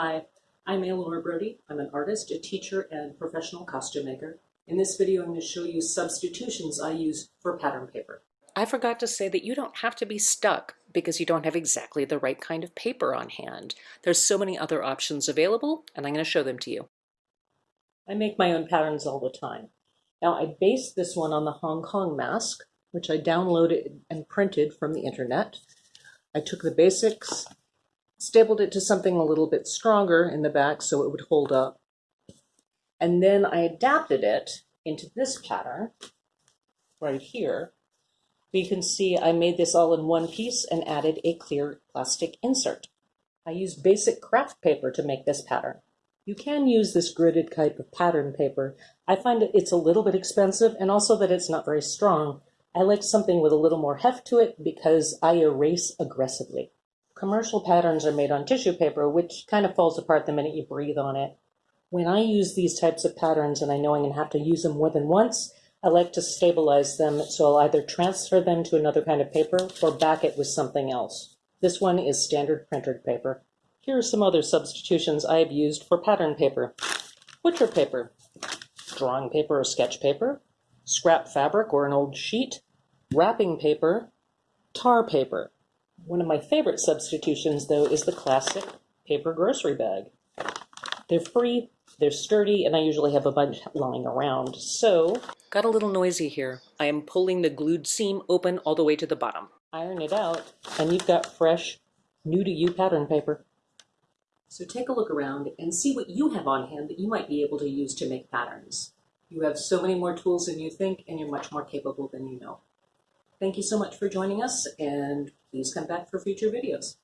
Hi, I'm Eleanor Brody. I'm an artist, a teacher, and professional costume maker. In this video, I'm going to show you substitutions I use for pattern paper. I forgot to say that you don't have to be stuck because you don't have exactly the right kind of paper on hand. There's so many other options available, and I'm going to show them to you. I make my own patterns all the time. Now, I based this one on the Hong Kong mask, which I downloaded and printed from the internet. I took the basics, stapled it to something a little bit stronger in the back so it would hold up. And then I adapted it into this pattern right here. You can see I made this all in one piece and added a clear plastic insert. I used basic craft paper to make this pattern. You can use this gridded type of pattern paper. I find it's a little bit expensive and also that it's not very strong. I like something with a little more heft to it because I erase aggressively. Commercial patterns are made on tissue paper, which kind of falls apart the minute you breathe on it. When I use these types of patterns and I know I'm going to have to use them more than once, I like to stabilize them so I'll either transfer them to another kind of paper or back it with something else. This one is standard printed paper. Here are some other substitutions I have used for pattern paper. Butcher paper, drawing paper or sketch paper, scrap fabric or an old sheet, wrapping paper, tar paper. One of my favorite substitutions, though, is the classic paper grocery bag. They're free, they're sturdy, and I usually have a bunch lying around. So, Got a little noisy here. I am pulling the glued seam open all the way to the bottom. iron it out, and you've got fresh, new to you pattern paper. So take a look around and see what you have on hand that you might be able to use to make patterns. You have so many more tools than you think, and you're much more capable than you know. Thank you so much for joining us, and please come back for future videos.